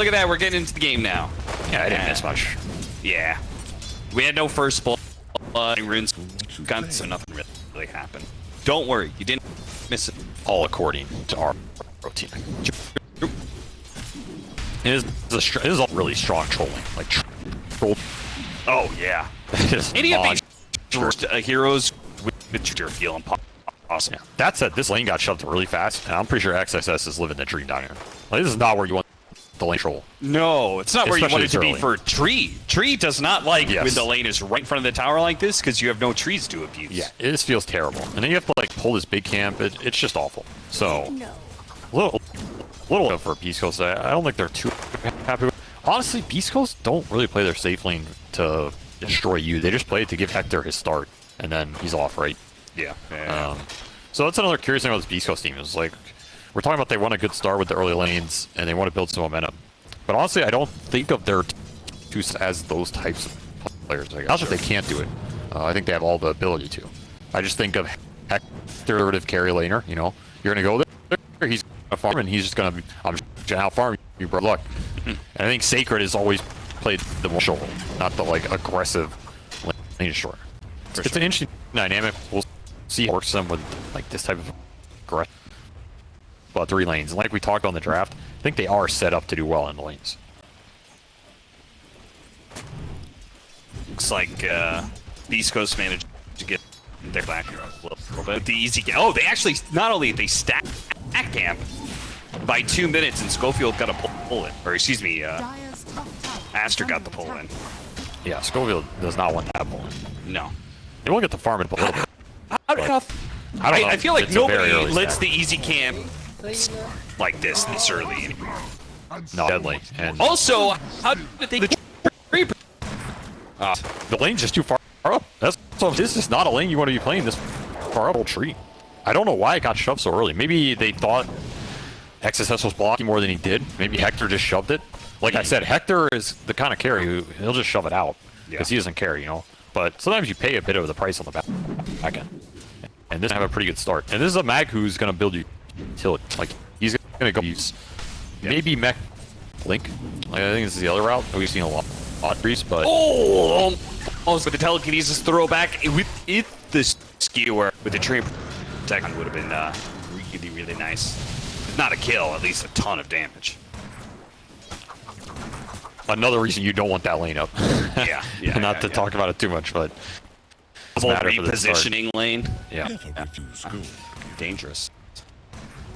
look at that. We're getting into the game now. Yeah, I didn't miss much. Yeah. We had no first blood. Runes gun, so nothing really happened. Don't worry, you didn't miss it. All according to our routine. It is, a it is all really strong trolling. Like, troll. Oh, yeah. Just Any of these uh, heroes with, with your feeling po- awesome. Yeah. That said, this lane got shoved really fast, and I'm pretty sure XSS is living the dream down here. Like, this is not where you want the lane troll. No, it's not where you Especially want it to be for tree. Tree does not like Yes. when the lane is right in front of the tower like this because you have no trees to abuse. Yeah, it just feels terrible. And then you have to like pull this big camp. It, it's just awful. So, no. little, little for Beast Coast. I, I don't think they're too happy. With. Honestly, Beast Coast don't really play their safe lane to destroy you. They just play it to give Hector his start, and then he's off, right? Yeah. yeah. Um, so that's another curious thing about this Beast Coast team is like we're talking about they want a good start with the early lanes and they want to build some momentum. But honestly, I don't think of their two as those types of players. Not that they can't do it. Uh, I think they have all the ability to. I just think of Hector of carry laner. You know, you're gonna go there. He's gonna farm and he's just gonna. I'm out farm you, bro. Luck. and I think Sacred has always played the more shoulder, not the like aggressive lane destroyer. It's an interesting dynamic. We'll see how it works them with like this type of aggressive. But three lanes, and like we talked on the draft, I think they are set up to do well in the lanes. Looks like uh, Beast Coast managed to get their back a little, little bit. With the easy camp. Oh, they actually not only they stack camp by two minutes, and Scofield got a pull, in, or excuse me, uh, Dyer's top tower Aster got the pull in. Yeah, Scofield does not want that pull in. No. They will get the farm in a little bit. How, how, I don't. I, I feel like It's nobody lets stack. the easy camp like this this early. No, deadly. And Also, how did they? Uh, the lane's just too far up. That's so. This is not a lane you want to be playing this far up old tree. I don't know why it got shoved so early. Maybe they thought XSS was blocking more than he did. Maybe Hector just shoved it. Like I said, Hector is the kind of carry who he'll just shove it out because Yeah. he doesn't care, you know. But sometimes you pay a bit of the price on the back, back end. And this have a pretty good start. And this is a mag who's going to build you utility. Like he's going to go use maybe mech link. Like, I think this is the other route. We've seen a lot, lot of trees, but oh, almost with the telekinesis throwback with it the skewer with the train second would have been uh, really really nice. If not a kill, at least a ton of damage. another reason you don't want that lane up. Yeah, yeah, Not yeah, to yeah. talk about it too much, but Whole matter for repositioning lane, yeah. dangerous.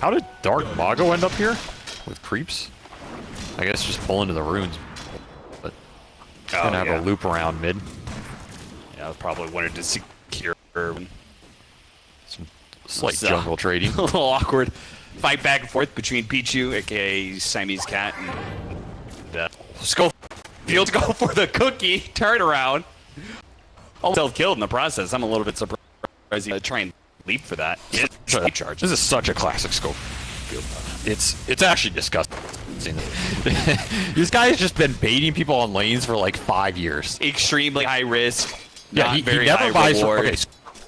How did Dark Mago end up here with creeps? I guess just pull into the runes, but Oh, gonna have yeah. a loop around mid. Yeah, I probably wanted to secure a Slight jungle trading. A little awkward fight back and forth between Pichu, aka Siamese cat, and uh, Scofield go for the cookie Turn turnaround. Almost killed in the process. I'm a little bit surprised he uh, try and leap for that. Charge. This is such a classic scope. It's it's actually disgusting. this guy has just been baiting people on lanes for like five years. extremely high risk. Yeah, not he, he never high buys. reward. Okay,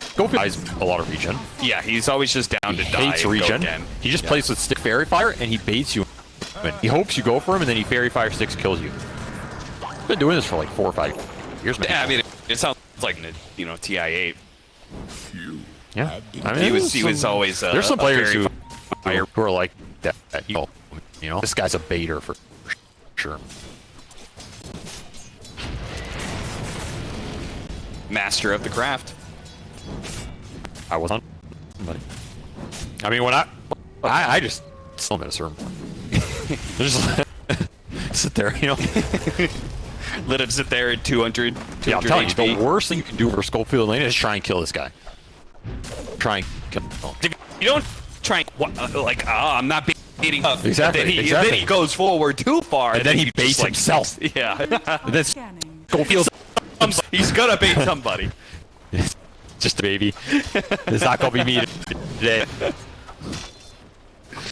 Scope buys a lot of regen. Yeah, he's always just down He to die. hates regen. He just Yeah. plays with stick faerie fire and he baits you. He hopes you go for him and then he faerie fire sticks kills you. Been doing this for like four or five years. Man. Yeah, I mean, it, it sounds like you know TI8. Yeah. I mean, He was he was always uh, There's some players who, who are like that. You know, you know, this guy's a baiter for sure. master of the craft. I wasn't, but I mean, when I, I, I just still at a certain point. just sit there, you know. Let him sit there at 200, 200 Yeah, I'm telling you, the worst thing you can do for Scofield Lane is try and kill this guy. Try and kill him. If you don't try and what, uh, like, oh, I'm not beating up. Exactly, Then he, exactly. Then he goes forward too far, And then he you baits just, like, himself. Yeah, this then Scanning. Scofield, he's gonna bait somebody. just a baby. it's not gonna be me today.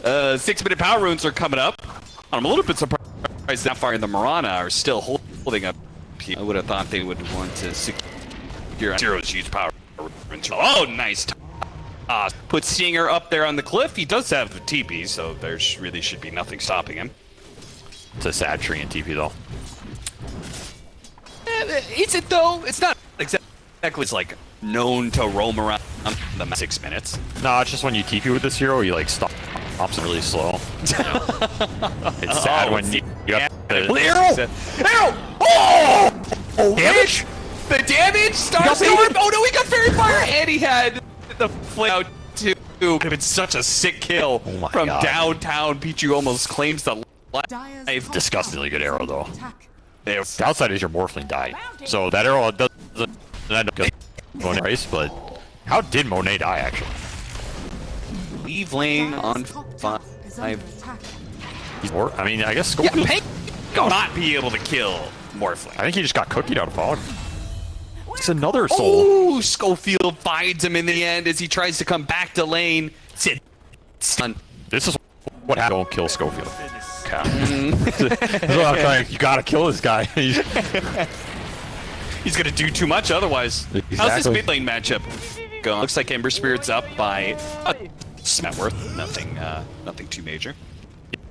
Uh, six minute power runes are coming up. I'm a little bit surprised that far in the Marana are still holding up. I would have thought they would want to secure zero's huge power runes. Oh, nice. Uh, put Stinger up there on the cliff. He does have a TP, so there really should be nothing stopping him. It's a sad tree in TP though. Eh, Is it though? It's not exactly. It's like known to roam around the six minutes. No, it's just when you TP with this hero, you like stop, stops really slow. it's sad Oh, when you, you have to. Arrow! Arrow! Oh! oh damage! The damage! Starstorm! Oh no, he got Faerie Fire! And he had the flame out too. Could have been such a sick kill Oh from God. downtown. Pichu almost claims the Dyer's life. top Disgustingly good arrow though. attack. There. Downside is your Morphling died. So that arrow doesn't end up going race, but how did Monet die actually? Leave lane Dyer's on top tower is under five. He's more. I mean, I guess Yeah, Scofield. Will not be able to kill Morphling. I think he just got cookied out of fog. It's another soul. Oh, Scofield finds him in the end as he tries to come back to lane. Sit. Stun. This is what happens. Don't kill Scofield. This is what I'm trying- you gotta kill this guy. He's- gonna do too much otherwise. How's this Exactly. mid lane matchup going? Looks like Ember Spirit's up by a net worth. Nothing, uh, nothing too major.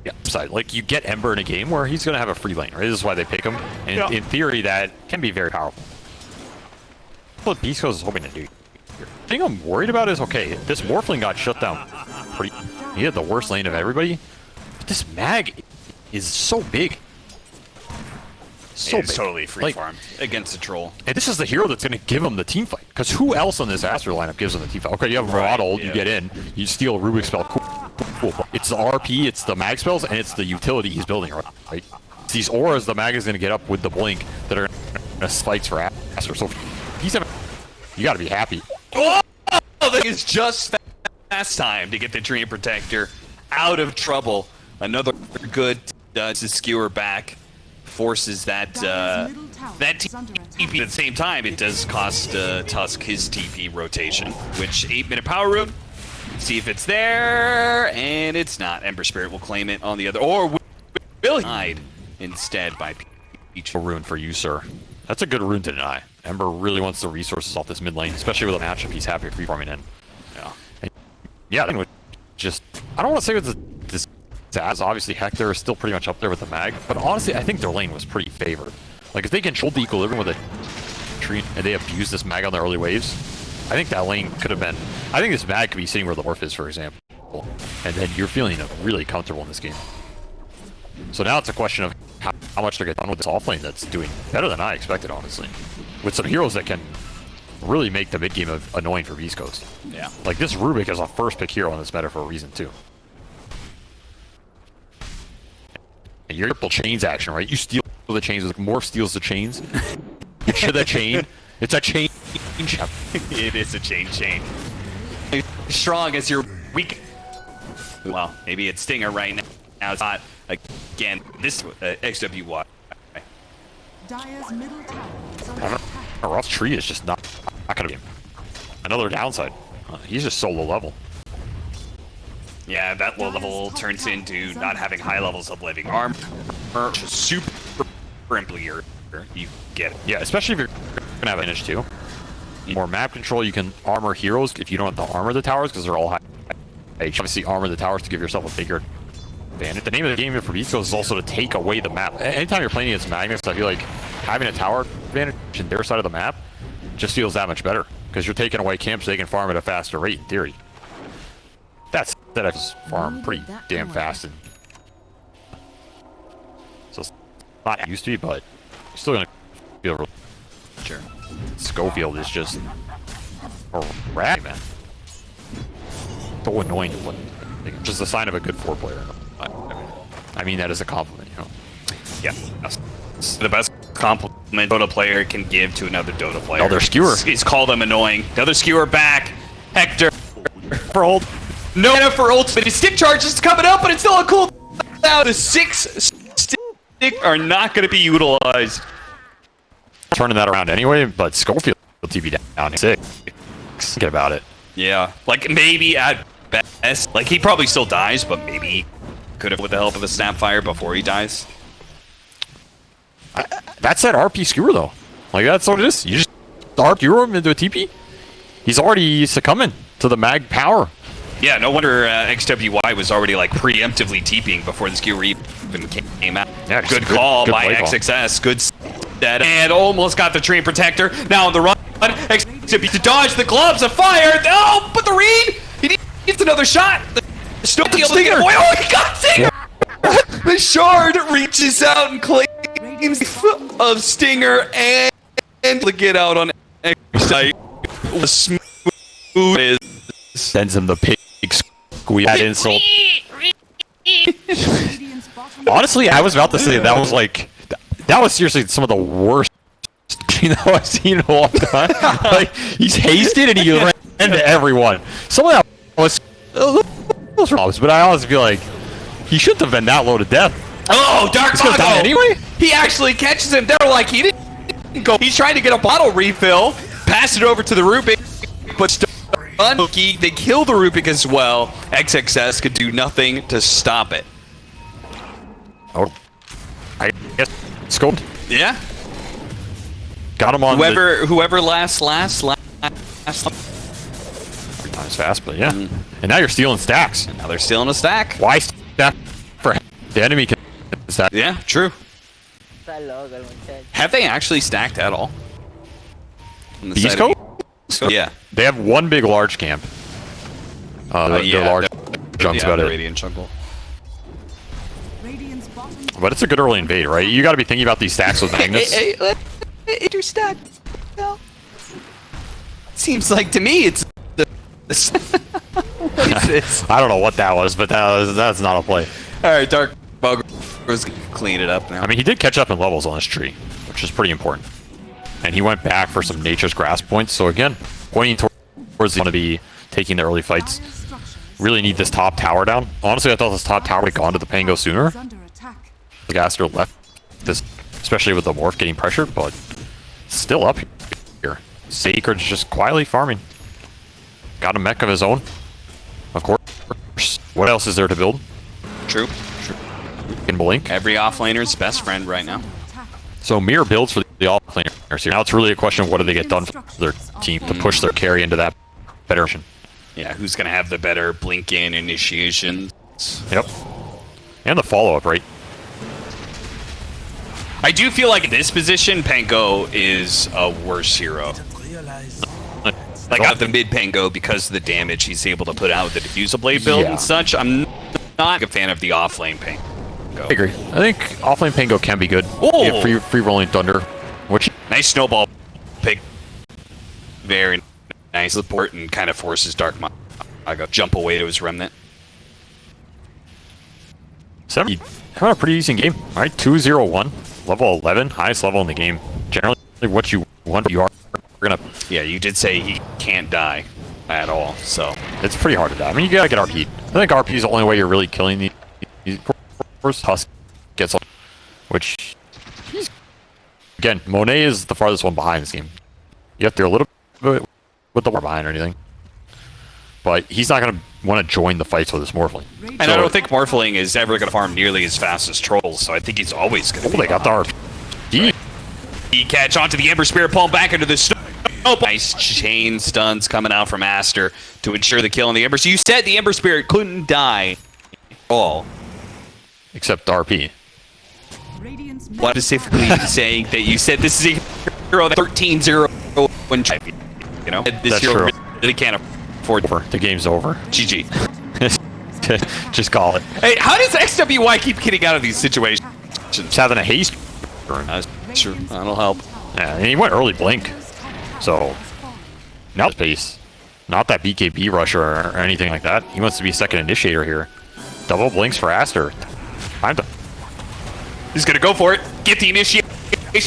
yeah, upside. Like you get Ember in a game where he's gonna have a free lane, right? This is why they pick him. And Yeah. in theory, that can be very powerful. What Beast is hoping to do. The thing I'm worried about is okay, this Morphling got shut down pretty. He had the worst lane of everybody. But this Mag is so big. So it's big. totally free Like, farm against the troll. And this is the hero that's going to give him the team fight. Because who else on this Aster lineup gives him the team fight? Okay, you have Right, Maraudal, yeah. you get in, you steal a Rubik spell. Cool, cool. It's the RP, it's the mag spells, and it's the utility he's building, right? It's these auras the mag is going to get up with the blink that are going to spikes for Aster. So he's having, you got to be happy. Oh, that is just fast time to get the Treant Protector out of trouble. Another good uh, to skewer back forces that uh, Dyer's middle tower that is under TP. At the same time, it does cost uh, Tusk his TP rotation, which eight minute power rune. See if it's there, and it's not. Ember Spirit will claim it on the other, or will he hide instead by Peach. A rune for you, sir. That's a good rune to deny. Ember really wants the resources off this mid lane, especially with a matchup he's happy free farming in. Yeah. Yeah, I think it was just I don't want to say it's this as obviously Hector is still pretty much up there with the mag, but honestly I think their lane was pretty favored. Like if they controlled the equilibrium with a tree and they abused this mag on the early waves, I think that lane could have been I think this mag could be sitting where the Orph is, for example. And then you're feeling really comfortable in this game. So now it's a question of how, how much they get done with this off lane that's doing better than I expected, honestly. With some heroes that can really make the mid game of annoying for Beast Coast. Yeah. Like this Rubik is a first pick hero in this meta for a reason too. And your triple chains action, right? You steal the chains, like Morph steals the chains. you share the chain. It's a chain. it is a chain chain. Strong as your weak. Well, maybe it's Stinger right now. Now it's not. Again, this uh, XWY. Dyer's middle tower is under I don't attack. know. Ross Tree is just not, not gonna be another downside. Uh, he's just so low level. Yeah, that low level turns into not having high levels of living armor. Which is super simply you get it. Yeah, especially if you're gonna have advantage too. More map control, you can armor heroes if you don't have to armor the towers because they're all high. You obviously armor the towers to give yourself a bigger advantage. The name of the game for Coast is also to take away the map. Anytime you're playing against Magnus, I feel like having a tower advantage in their side of the map just feels that much better because you're taking away camps, they can farm at a faster rate in theory. That's that I just farm pretty damn fast and so it's not used to be, but you're still gonna feel real Sure. Scofield is just a rat, man. So annoying to. Just a sign of a good four player. I, mean, that as a compliment, you know. Yeah. That's the best compliment Dota player can give to another Dota player. Another skewer. is- Is call them annoying. Another skewer back. Hector. For old, No mana for ultimate. His stick charge is coming up, but it's still a cool. Now the six stick are not going to be utilized. turning that around anyway, but Scofield TV down six. Get about it. Yeah, like maybe at best, like he probably still dies, but maybe could have with the help of a snapfire before he dies. That's that RP skewer though. Like that's what it is. You just RP him into a TP. He's already succumbing to the mag power. Yeah, no wonder uh, XWY was already like preemptively TPing before this skewer even came out. Yeah, good good- call good by. XXS. Good set. And almost got the Treant Protector. Now on the run. XWY to dodge the gloves of fire. Oh, but the read! He needs another shot. The Still able to get away. Oh, he got Stinger! the shard reaches out and claims the foot of Stinger and, and to get out on XWY. Smooth is Sends him the pig squeeze that insult. Honestly, I was about to say that was like that was seriously some of the worst you know I've seen in a long time. like he's hasted and he ran into everyone. Some of that was those problems, but I honestly feel like he shouldn't have been that low to death. Oh, Dark He's die Mago! anyway? He actually catches him. They're like, he didn't go. He's trying to get a bottle refill, pass it over to the Rubik, but Mookie. They kill the Rubik as well. XXS could do nothing to stop it. Oh, I guess scoped. Yeah. Got him on Whoever, whoever last, last, last, last. The times fast, but yeah. And now you're stealing stacks. Now they're stealing a stack. Why stack for the enemy can stack? Yeah, true. Está loco el muchacho. Have they actually stacked at all? On the Beast side of- Yeah. They have one big large camp. Uh, Uh, their yeah, large the- junk's yeah, about the it. Radiant jungle. But it's a good early invade, right? You got to be thinking about these stacks with Magnus. Interstack. No. Seems like to me it's the. What is this? I don't know what that was, but that was, that's not a play. All right, Dark Mago was gonna clean it up now. I mean, he did catch up in levels on this tree, which is pretty important. And he went back for some Nature's Grasp points. So again, pointing towards the want to be taking the early fights. Really need this top tower down. Honestly, I thought this top tower would have gone to the Pango sooner. is under attack. The Gaster left this, especially with the Morph getting pressured, but still up here. Sacred's just quietly farming. Got a mech of his own. Of course. What else is there to build? True. In Blink. Every offlaner's best friend right now. So Mirror builds for the offlaners here. Now it's really a question of what do they get done for their team to push their hmm. carry into that better position. Yeah, who's gonna have the better blink in initiation? Yep. And the follow-up, right? I do feel like in this position, Pango is a worse hero. Like out the mid Pango because of the damage he's able to put out with the diffusal blade build Yeah. and such. I'm not a fan of the offlane Pango. I agree. I think offlane Pango can be good. Oh! Yeah, free, free rolling Thunder, which Nice snowball pick. Very nice support and kind of forces Dark Mago jump away to his remnant. Seven, having a pretty decent game. All right, 2-0-1, level 11, highest level in the game. Generally, what you want, you are gonna. Yeah, you did say he can't die at all, so It's pretty hard to die. I mean, you gotta get RP. I think RP is the only way you're really killing these. these cores. Husk gets, which he's again. Monet is the farthest one behind this game. You have to do a little bit with the war behind or anything, but he's not gonna want to join the fights with this Morphling. And I don't think Morphling is ever going to farm nearly as fast as Trolls, so I think he's always going to Oh, to they got the RP. He catch onto the Ember Spirit, pull him back into the snow. Nice chain stuns coming out from Aster to ensure the kill on the Ember. So you said the Ember Spirit couldn't die at all. Except RP. What specifically saying that you said this is a hero that 13-0 when you know this That's hero true. really can't afford Over. The game's over. GG. Just call it. Hey, how does XWY keep getting out of these situations? Just having a haste. Uh, sure, that'll help. Yeah, and he went early blink. So now space. Not that BKB rusher or, anything like that. He wants to be second initiator here. Double blinks for Aster. Time to He's gonna go for it. Get the initiation.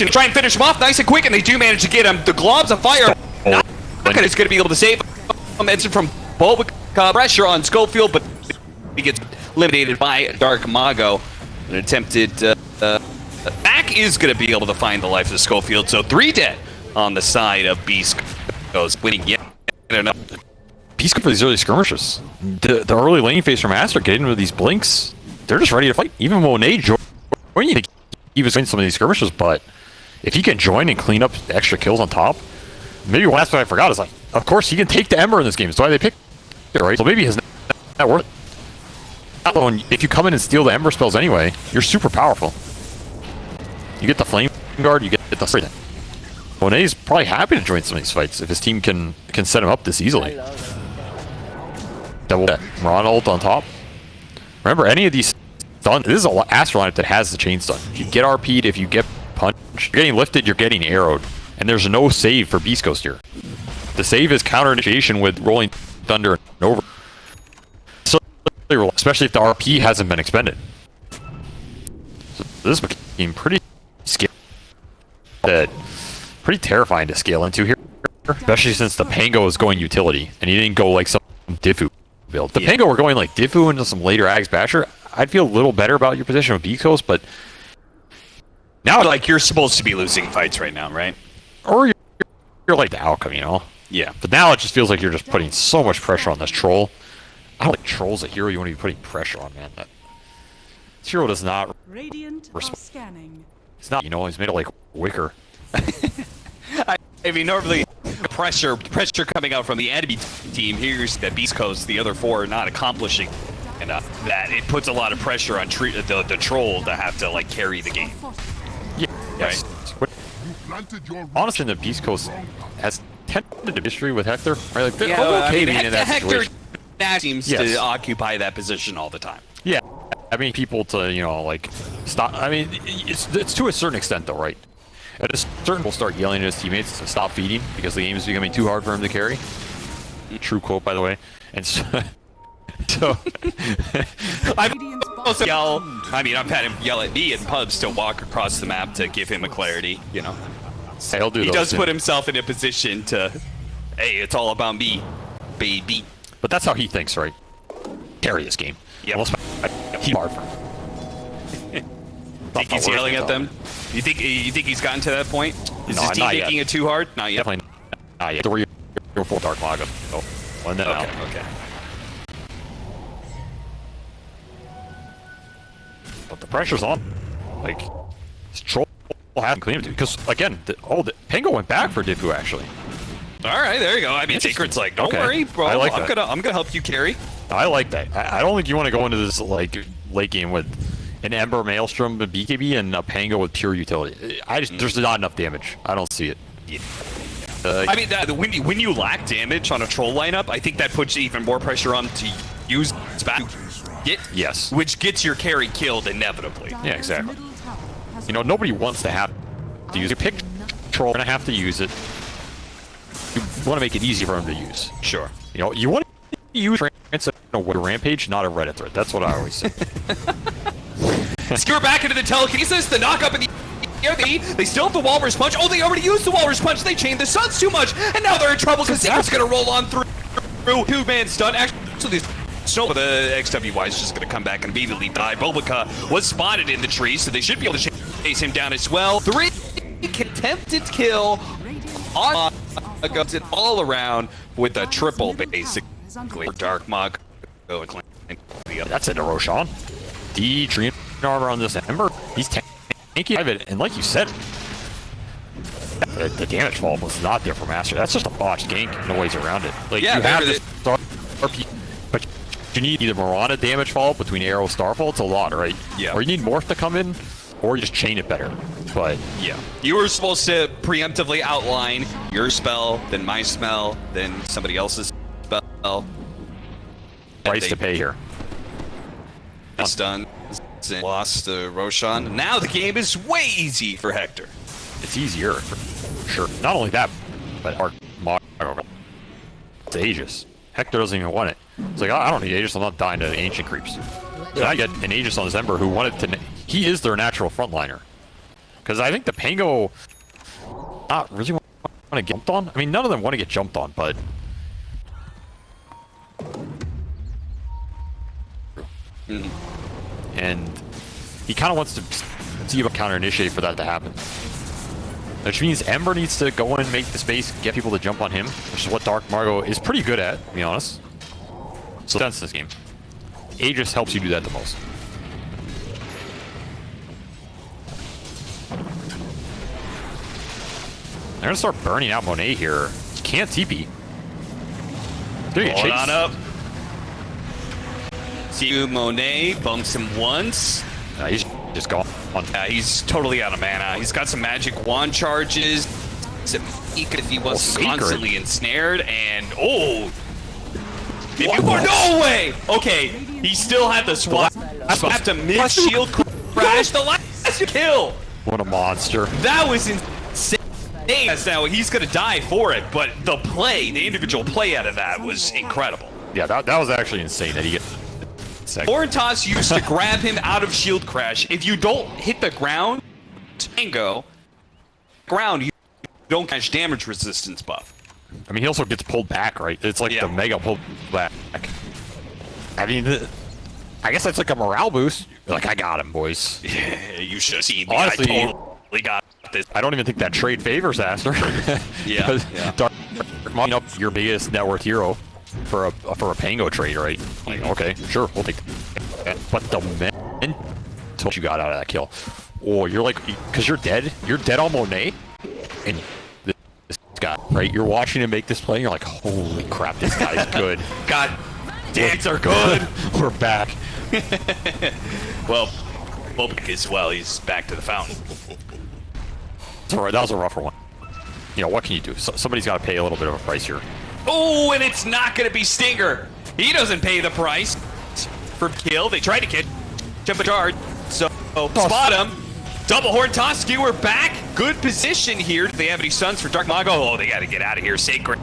Try and finish him off nice and quick, and they do manage to get him. The globs of fire. Not is gonna be able to save him. It's from Bulbic uh, pressure on Scofield, but he gets eliminated by Dark Mago. An attempted uh, uh, back is gonna be able to find the life of Scofield. So three dead on the side of Beast Coast winning yet another. Peace for these early skirmishes. The, the early lane phase from Aster getting with these blinks. They're just ready to fight. Even Monet joining, he was winning some of these skirmishes, but if he can join and clean up extra kills on top, maybe one aspect I forgot is like, of course he can take the Ember in this game. That's why they picked it, right? So maybe his that worth if you come in and steal the Ember spells anyway, you're super powerful. You get the Flame Guard, you get the everything. Monet's probably happy to join some of these fights if his team can can set him up this easily. Double. Ronald on top. Remember, any of these stun, this is a lot- Aster lineup that has the chain stun. If you get RP'd, if you get punched, you're getting lifted, you're getting arrowed. And there's no save for Beast Coast here. The save is counter initiation with Rolling Thunder and over. So, especially if the RP hasn't been expended. So this became pretty scary. That pretty terrifying to scale into here. Especially since the Pango is going utility, and he didn't go like some Diffu build. The Yeah. Pango were going like Diffu into some later Ags Basher. I'd feel a little better about your position with Beast Coast, but Now, like, you're supposed to be losing fights right now, right? or you're, you're like the outcome, you know? Yeah. But now it just feels like you're just putting so much pressure on this troll. I don't think troll's a hero you want to be putting pressure on, man. That, this hero does not. Radiant are Resp- scanning. It's not. You know, he's made it like wicker. I, I mean, normally pressure pressure coming out from the enemy team. Here's that Beast Coast, the other four are not accomplishing enough. That it puts a lot of pressure on tre- the the troll to have to like carry the game. Yeah. Yes. But Planted your honestly, the Beast Coast has tentative history with Hector. Right? Like, they're Yeah, well, I okay mean, being in Hector, that Hector situation. now seems Yes. to occupy that position all the time. Yeah. I mean, people to, you know, like, stop. I mean, it's, it's to a certain extent, though, right? At a certain will start yelling at his teammates to stop feeding because the game is becoming too hard for him to carry. True quote, by the way. And so. so I've Radiant's also yell. I mean, I've had him yell at me in pubs to walk across the map to give him a clarity. You know, he'll do he does too. put himself in a position to, hey, it's all about me, baby. But that's how he thinks, right? Carry this game. Yeah. Unless he hard for him. Think he's yelling at them? You think you think he's gotten to that point? Is No, his team yet. making it too hard? Not yet. Definitely not yet. Three or four Dark Mago. Oh, one then out. Okay. Okay. But the pressure's on. Like, this troll hasn't cleaned it. Because, again, the, oh, the Pango went back for Diffu, actually. All right, there you go. I mean. Secret's like, don't Okay. worry, bro. I like I'm that. gonna I'm gonna help you carry. I like that. I, I don't think you want to go into this, like, late game with an Ember Maelstrom and BKB and a Pango with pure utility. I just, there's not enough damage. I don't see it. Yeah. Uh, I mean, that, when you when you lack damage on a troll lineup, I think that puts even more pressure on to use back. Get Yes. which gets your carry killed inevitably. Yeah, exactly. middle tower has You know, nobody wants to have to use it. Pick troll, gonna have to use it. You want to make it easy for him to use. Sure. You know, you want to use Rampage a rampage, not a Reddit thread. That's what I always say. Skewer back into the telekinesis, the knock up in the air. They, they still have the Walrus Punch. Oh, they already used the Walrus Punch. They chained the Suns too much, and now they're in trouble because Secret's gonna roll on through. through Two man stun. Actually, Snow, the XWY is just gonna come back and immediately die. Bulbika was spotted in the tree, so they should be able to chase him down as well. Three attempted kill on goes it all around with a triple, basically. Dark Mago. The. That's it, Roshan. D tree armor on this Ember. He's tanky of it, and like you said, the, the damage fall was not there for Master. That's just a botched gank. No ways around it. Like Yeah, you have this RP, but you need either Mirana damage fall between Arrow Starfall. It's a lot, right? Yeah. Or you need Morph to come in, or you just chain it better. But Yeah. You were supposed to preemptively outline your spell, then my spell, then somebody else's spell. price they- to pay here. It's done. Lost to Roshan. Now the game is way easy for Hector. It's easier for sure. Not only that, but Mago. It's Aegis. Hector doesn't even want it. It's like, I I don't need Aegis, I'm not dying to ancient creeps. So I get an Aegis on this Ember who wanted to. He is their natural frontliner. Because I think the Pango not really want to get jumped on. I mean, none of them want to get jumped on, but. Mm-hmm. And he kind of wants to see about counter initiate for that to happen. Which means Ember needs to go in, and make the space, get people to jump on him, which is what Dark Mago is pretty good at, to be honest. So that's this game. Aegis helps you do that the most. They're gonna start burning out Monet here. Can't TP. Get Hold on up. You, Monet bumps him once. Uh, he's just gone. Uh, he's totally out of mana. He's got some magic wand charges. Some Meek if he wasn't constantly ensnared, and oh, if you were no way. Okay, he still had the swap. Swapped a mid shield crash. The last kill. What a monster. That was insane. Now he's gonna die for it, but the play, the individual play out of that was incredible. Yeah, that, that was actually insane that he get second. Orientas used to grab him out of shield crash. If you don't hit the ground, tango, ground, you don't catch damage resistance buff. I mean, he also gets pulled back, right? It's like Yeah. the mega pull back. I mean, I guess that's like a morale boost. You're like, I got him, boys. Yeah, you should me. Honestly- I totally got this. I don't even think that trade favors Aster. Yeah, yeah. Dark Dark up your biggest net worth hero for a for a Pango trade, right? Like, okay, sure, we'll take that. But the man, mental you got out of that kill. Oh, you're like, because you're dead. You're dead on Monet. And this guy, right? You're watching him make this play, and you're like, holy crap, this guy's good. God, dance are good. We're back. well, Bobik as well. He's back to the fountain. All right, that was a rougher one. You know, what can you do? So, somebody's got to pay a little bit of a price here. Oh, and it's not gonna be Stinger. He doesn't pay the price for kill. They tried to catch him a charge, so spot him. Double horn toss, skewer back. Good position here. Do they have any stuns for Dark Mago? Oh, they got to get out of here. Sacred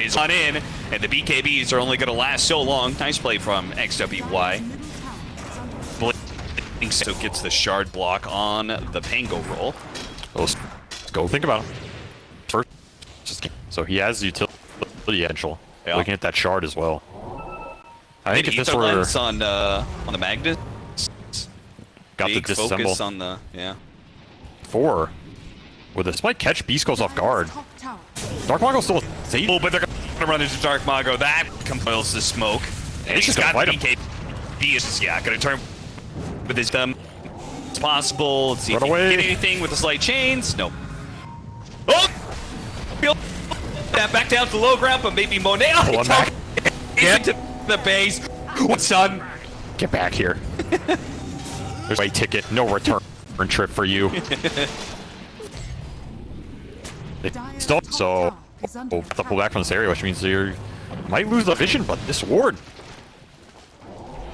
is on in, and the BKBs are only going to last so long. Nice play from XWY. Middle tower is under Blink so gets the shard block on the Pango roll. Let's go think about him. First, just, so he has utility potential. Yeah. Looking at that shard as well. I think if this were on uh, on the Magnus. got the Big focus disassemble on the yeah. four, with this might catch Beast Coast off guard. Dark Mago still safe. Oh, but they're gonna run into Dark Mago. That compiles the smoke. And he's got gonna BK. He is yeah, gonna turn with his thumb. It's possible. Let's see Run if he can away. get anything with the slight chains. Nope. Oh! Feel that back down to the low ground, but maybe Monet. Oh, Pull him back. Get to the base. What's son? Get back here. There's a ticket, no return trip for you. They Still, so oh, have to pull back from this area, which means you might lose the vision. But this ward,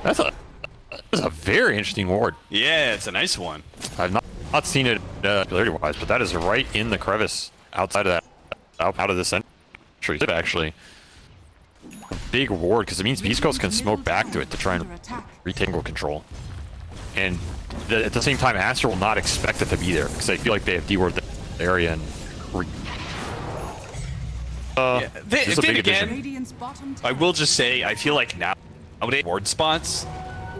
that's a that's a very interesting ward. Yeah, it's a nice one. I've not, not seen it uh, ability wise, but that is right in the crevice outside of that, out, out of this entry. Actually, a big ward because it means Beast Coast can smoke back to it to try and retangle control. And th at the same time, Aster will not expect it to be there because they feel like they have D-ward the area and. Uh, Yeah, this then big again- addition. Radiant's bottom I will just say, I feel like now, nowadays, ward spots,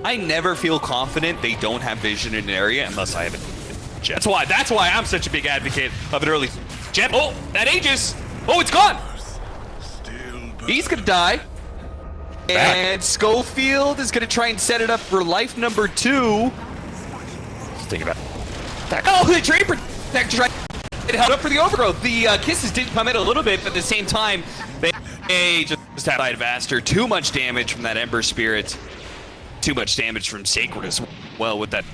I never feel confident they don't have vision in an area unless I have a jet. That's why, that's why I'm such a big advocate of an early jet. Oh, that Aegis! Oh, it's gone! He's gonna die. And Scofield is gonna try and set it up for life number two. Just think about that. Oh, the Treant Protector tried it held up for the overgrowth. The uh, kisses did come in a little bit, but at the same time, they, they just have side of Aster. Too much damage from that Ember Spirit. Too much damage from Sacred as well with that.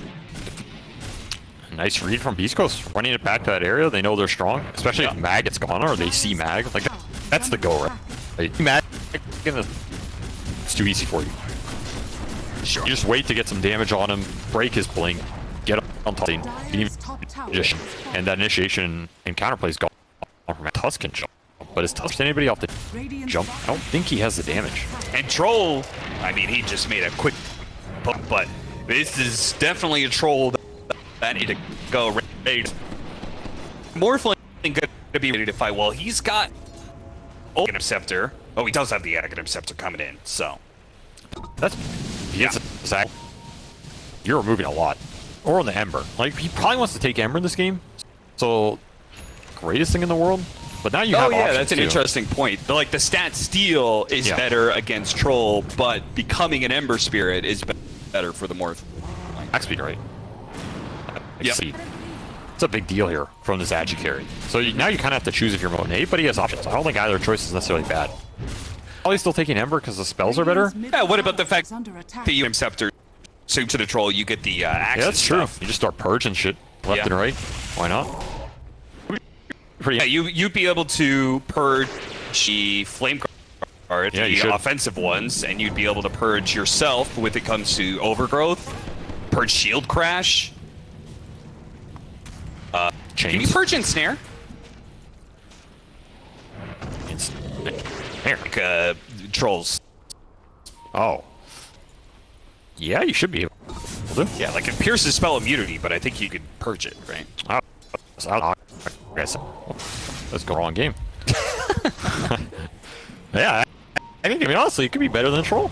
Nice read from Beast Coast, running it back to that area. They know they're strong, especially if Mag gets gone or they see Mag. Like that's the go, right? Like, Mag, it's too easy for you. Sure. You just wait to get some damage on him, break his blink, get on top, and Dire's just and that initiation and counterplay is gone from a Tusk can jump. But is Tusk anybody off the Radiant's jump? I don't think he has the damage. And Troll, I mean, he just made a quick poke, but this is definitely a Troll that need to go raid. Morphling going to be ready to fight. Well, he's got Aghanim Scepter. Oh, he does have the Aghanim Scepter coming in, so. That's Yeah. yeah. Zach, you're removing a lot. Or on the Ember. Like he probably wants to take Ember in this game. So greatest thing in the world. But now you have Oh have yeah, options, that's an too. interesting point. But, like the stat steal is Yeah. better against Troll, but becoming an Ember Spirit is better for the Morph. Max speed, right? Yep. See, It's a big deal here from this Agi carry. So you, now you kind of have to choose if you're Monet, but he has options. I don't think either choice is necessarily bad. probably still taking Ember because the spells are better. Yeah, what about the fact Is under attack. that you scepter so to the troll, you get the uh, action Yeah, that's true. stuff. You just start purging shit left Yeah. and right. Why not? Pretty. Yeah, you you'd be able to purge the Flame Guard, Yeah, the offensive ones, and you'd be able to purge yourself when it comes to overgrowth, purge shield crash. Can you Chains. purge ensnare? It's- Here. Like uh, trolls. Oh. Yeah, you should be able to. Yeah, like it pierces spell immunity, but I think you could purge it, right? Oh, so I guess let's go wrong game. yeah, I, I think I mean honestly, it could be better than troll.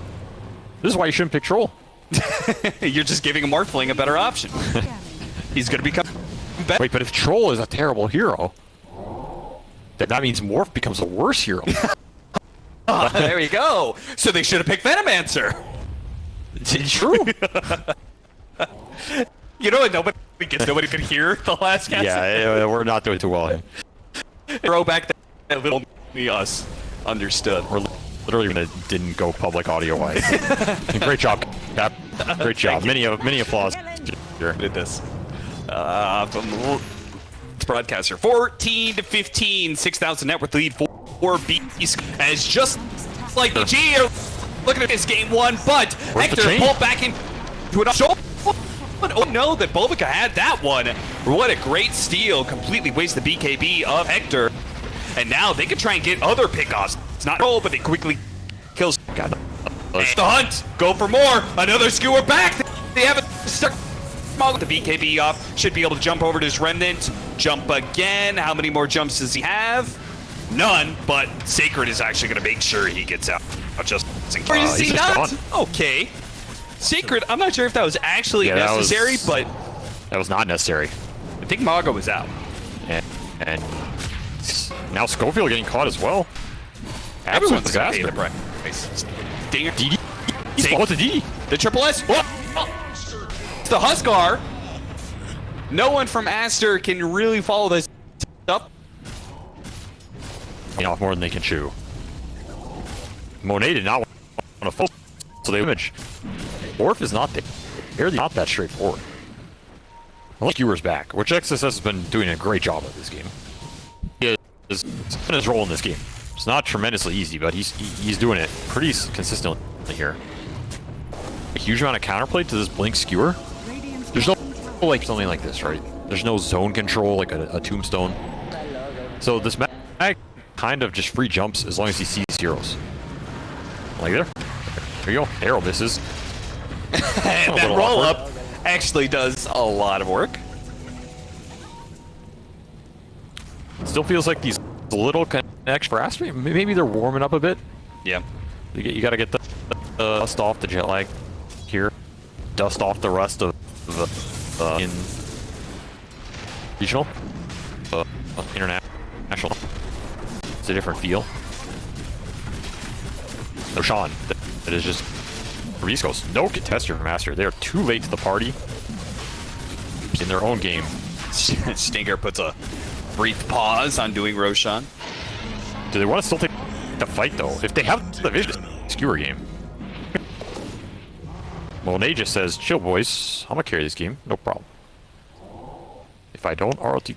This is why you shouldn't pick troll. You're just giving a Morphling a better option. He's gonna become better. Wait, but if troll is a terrible hero, then that means morph becomes a worse hero. there you go. So they should have picked Venomancer. True. You know what? Nobody gets. Nobody could hear the last cast. yeah, we're not doing too well here. Throw back that, that little me us understood. We're literally gonna didn't go public audio wise. Great job, Cap. Great job. Many of many applause. Here. did this. Uh, from the broadcaster, 14 to 15, 6,000 net worth lead for Beast as just like the G. Looking at this game one, but Where's Hector pulled back into an show. Oh no, that Bulbica had that one. What a great steal. Completely wasted the BKB of Hector. And now they can try and get other pickoffs. It's not roll, but they quickly kills. God. The hunt. Go for more. Another skewer back. With the BKB off. Should be able to jump over to his remnant. Jump again. How many more jumps does he have? None. But Sacred is actually going to make sure he gets out. Just. Or is Uh, he not? Okay. Sacred. I'm not sure if that was actually Yeah, that was- necessary, but That was not necessary. I think Mago was out. And, and now Scofield getting caught as well. Everyone's going to pay disaster. Dinger. DD. He's the DD. The triple S. Oh! It's the Huskar. No one from Aster can really follow this up. You know, more than they can chew. Monet did not want to focus, so they image. Orf is not there. They're not that straightforward. Unless back, which XSS has been doing a great job of this game. He is in his role in this game. It's not tremendously easy, but he's he's doing it pretty consistently here. A huge amount of counterplay to this Blink Skewer. Like something like this, right? There's no zone control like a, a tombstone. So this mag kind of just free jumps as long as he sees heroes. Like there. There you go. Arrow misses. And that roll awkward. up actually does a lot of work. Still feels like these little connects for. Maybe they're warming up a bit. Yeah. You, get, you got to get the, the dust off the jet lag here. Dust off the rest of the uh, in regional, uh, uh, international. It's a different feel. No Sean, that, is just Coast. No contester master. They are too late to the party in their own game. Stinger puts a brief pause on doing Roshan. Do they want to still take the fight though? If they have the vision, skewer game. Monet just says, "Chill, boys. I'm gonna carry this game. No problem. If I don't, RLT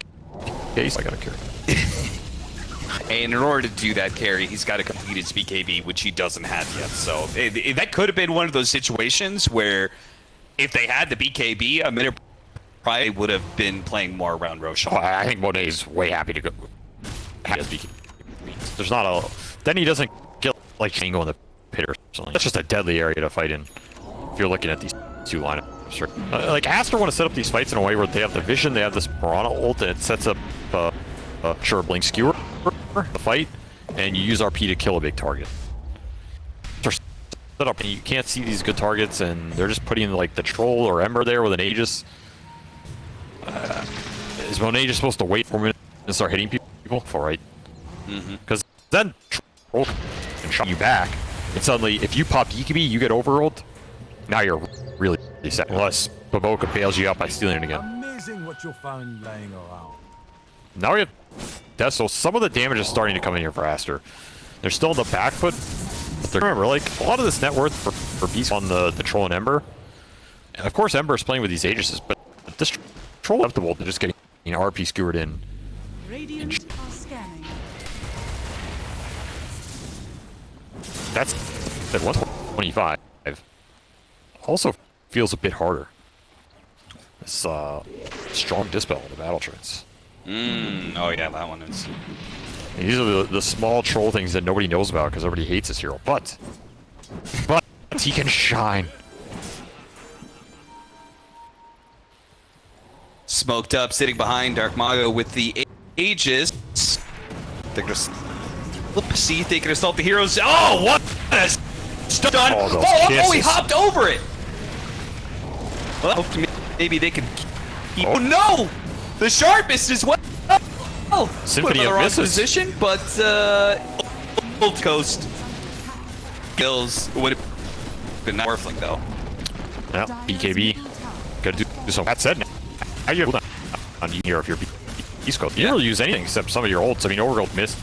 case, I gotta carry." And in order to do that carry, he's got to complete his BKB, which he doesn't have yet. So it, it- that could have been one of those situations where if they had the BKB, a minute probably would have been playing more around Roshan. Oh, I think Monet's way happy to go. There's not a. Then he doesn't get like Shango in the pit or something. That's just a deadly area to fight in. You're looking at these two lineups, Sure. Uh, like Aster want to set up these fights in a way where they have the vision, they have this Mirana ult, and it sets up uh, uh, sure blink skewer the fight, and you use RP to kill a big target. They're set up, and you can't see these good targets, and they're just putting like the troll or Ember there with an Aegis. Uh, is Monet just supposed to wait for a minute and start hitting people? For right. Because then troll can shot you back, and suddenly if you pop BKB, you get overrolled. Now you're really set. Unless BoBoKa bails you out by stealing it again. Amazing what you'll find laying around. Now we have death, so some of the damage is starting to come in here for Aster. They're still in the back foot, they're- remember, like, a lot of this net worth for, for Beast on the, the Troll and Ember. And of course, Ember is playing with these Aegises, but this Troll acceptable to just getting you know, RP skewered in. Radiant are scanning. That's at 125. Also feels a bit harder. This uh, strong dispel on the battle trance. Mm, oh yeah, that one is. And these are the, the small troll things that nobody knows about because everybody hates this hero. But, but he can shine. Smoked up, sitting behind Dark Mago with the A- Aegis. They're gonna see if they can assault the heroes. Oh, what a stun! Oh, oh, oh, he hopped over it! Well, hope to- maybe they can keep... Oh. No! The sharpest is well! Oh, Symphony put him in the of misses. position, but uh, Old Coast kills would have been not worthling though. Yeah, BKB. Gotta do, do some. That said, now you have on here if you're Beast Coast. You Yeah. don't use anything except some of your ults. I mean, Overgrowth missed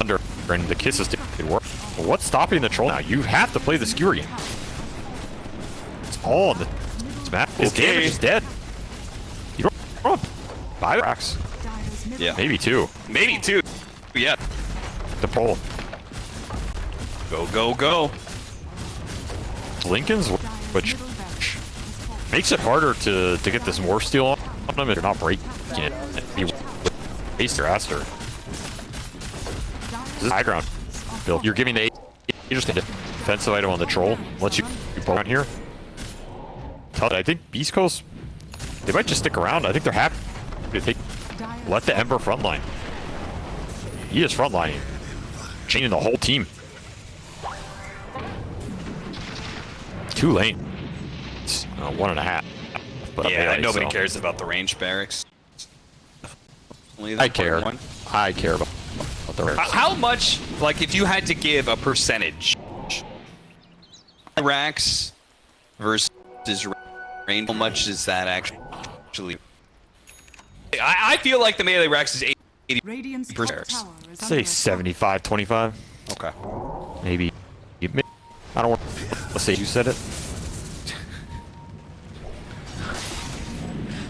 under and the kisses did work. But what's stopping the troll now? You have to play the skewer game. It's all on the map. His Okay. damage is dead. You don't, you five racks. Yeah. Maybe two. Maybe two. Yeah. The pole. Go, go, go. Lincoln's, which middle barracks is falling. makes it harder to, to get this more steel on them if you're not breaking it. You waste your aster. This is high ground. Bill, you're giving the you just a defensive item on the troll. Lets you you pull around here. Tell I think Beast Coast they might just stick around. I think they're happy to take let the Ember frontline. He is frontlining. Changing the whole team. Two lane. It's uh, one and a half. But Yeah, melee, nobody so- cares about the range barracks. Only I care. one. I care about, about the rest. How much, like, if you had to give a percentage, racks versus range, how much is that actually? I, I feel like the melee racks is 80. Radiant's top tower is Say under 75, 25, Okay. maybe. You may- I don't want. Let's say you said it.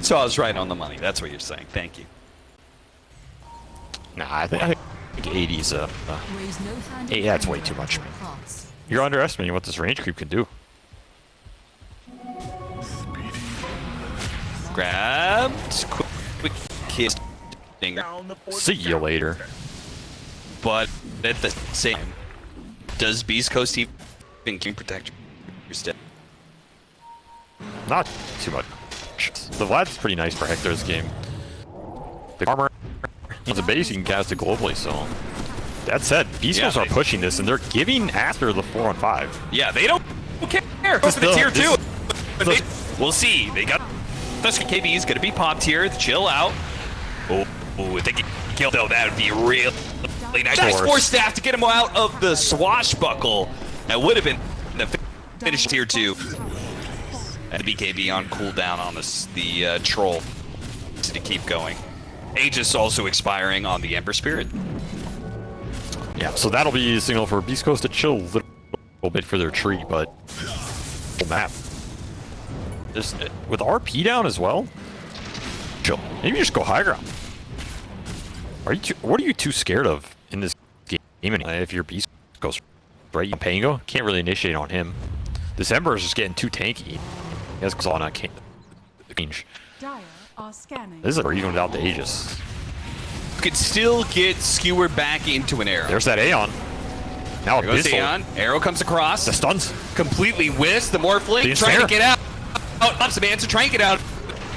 So I was right on the money. That's what you're saying. Thank you. Nah, I think, I think 80 is uh, uh, Raise no hand Hey, of that's way too much. You're underestimating what this range creep can do. Grabbed. Quick, quick kiss. Dinger. See you later. But at the same time, does Beast Coast even can protect your step? Not too much. The Vlad's pretty nice for Hector's game. The armor has a base, you can cast it globally, so. That said, Beast Yeah, Coast are pushing this, and they're giving Aster the 4 on 5. Yeah, they don't care. Go for the Still, tier this- two. They- we'll see. They got this KB is gonna be popped here. Chill out. Oh, oh, if they can kill though, that would be real really nice. Nice force staff to get him out of the swashbuckle. That would have been the fi- finish tier two. And BKB on cooldown on this the uh, troll to keep going. Aegis also expiring on the Ember Spirit. Yeah, so that'll be a signal for Beast Coast to chill a little, little bit for their tree, but map. Just with RP down as well. Chill. Maybe just go high ground. Are you? Too, what are you too scared of in this game? If your Beast goes right? Pango can't really initiate on him. This Ember is just getting too tanky. He has Xana can't range. Dyer are scanning. This is even without the Aegis. Could still get skewered back into an arrow. There's that Aeon. Now There goes Aeon. Arrow comes across. The stuns. completely whiffs the Morphling, trying to get out. Oh, out, up some answer, trying to get out.